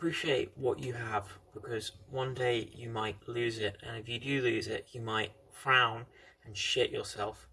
appreciate what you have because one day you might lose it, and if you do lose it, you might frown and shit yourself.